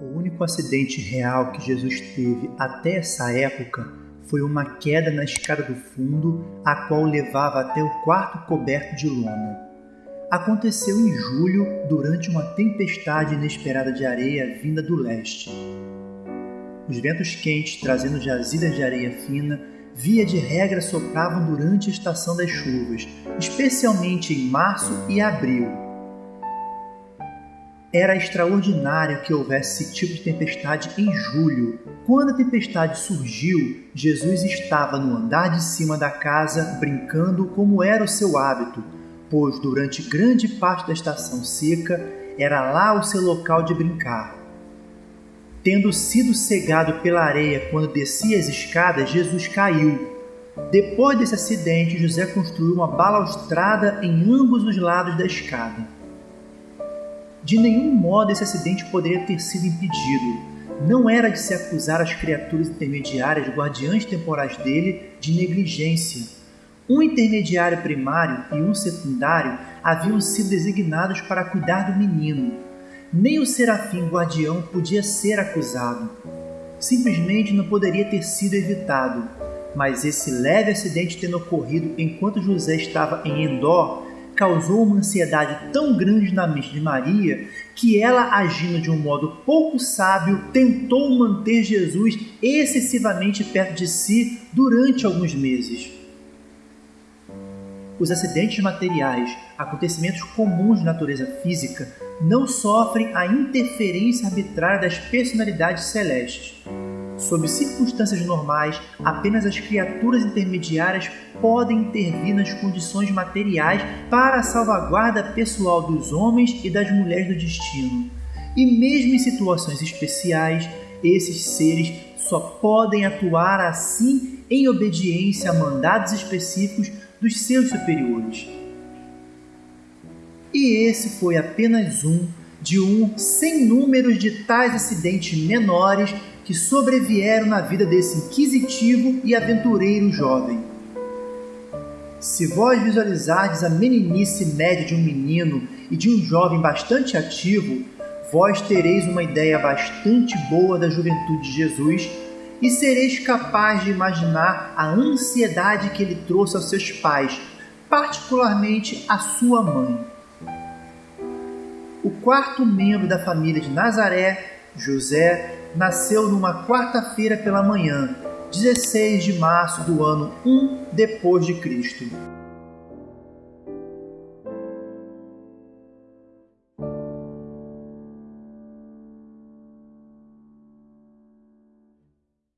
O único acidente real que Jesus teve até essa época foi uma queda na escada do fundo, a qual levava até o quarto coberto de lona. Aconteceu em julho, durante uma tempestade inesperada de areia vinda do leste. Os ventos quentes, trazendo jazilhas de areia fina, via de regra sopravam durante a estação das chuvas, especialmente em março e abril era extraordinário que houvesse esse tipo de tempestade em julho. Quando a tempestade surgiu, Jesus estava no andar de cima da casa brincando como era o seu hábito, pois durante grande parte da estação seca era lá o seu local de brincar. Tendo sido cegado pela areia quando descia as escadas, Jesus caiu. Depois desse acidente, José construiu uma balaustrada em ambos os lados da escada. De nenhum modo esse acidente poderia ter sido impedido. Não era de se acusar as criaturas intermediárias, guardiães temporais dele, de negligência. Um intermediário primário e um secundário haviam sido designados para cuidar do menino. Nem o serafim guardião podia ser acusado. Simplesmente não poderia ter sido evitado. Mas esse leve acidente tendo ocorrido enquanto José estava em Endor causou uma ansiedade tão grande na mente de Maria que ela, agindo de um modo pouco sábio, tentou manter Jesus excessivamente perto de si durante alguns meses. Os acidentes materiais, acontecimentos comuns de natureza física, não sofrem a interferência arbitrária das personalidades celestes. Sob circunstâncias normais, apenas as criaturas intermediárias podem intervir nas condições materiais para a salvaguarda pessoal dos homens e das mulheres do destino. E mesmo em situações especiais, esses seres só podem atuar assim em obediência a mandados específicos dos seus superiores. E esse foi apenas um de um sem números de tais acidentes menores que sobrevieram na vida desse inquisitivo e aventureiro jovem. Se vós visualizardes a meninice média de um menino e de um jovem bastante ativo, vós tereis uma ideia bastante boa da juventude de Jesus e sereis capaz de imaginar a ansiedade que ele trouxe aos seus pais, particularmente à sua mãe. O quarto membro da família de Nazaré, José, nasceu numa quarta-feira pela manhã, 16 de março do ano 1 depois de Cristo.